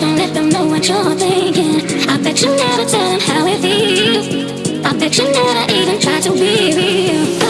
Don't let them know what you're thinking. I bet you never tell them how it feels. I bet you never even try to be real.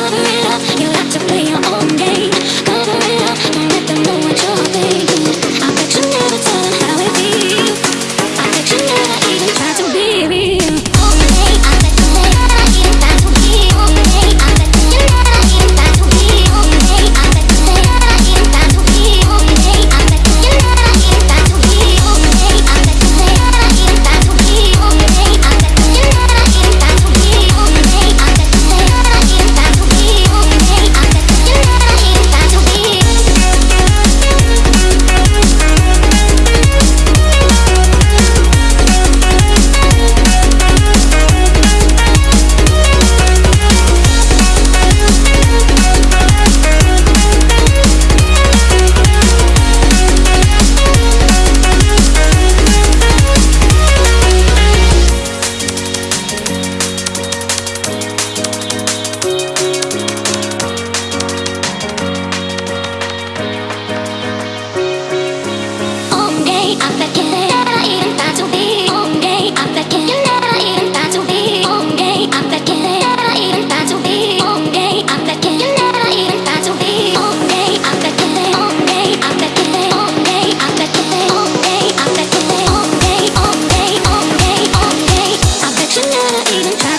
even try.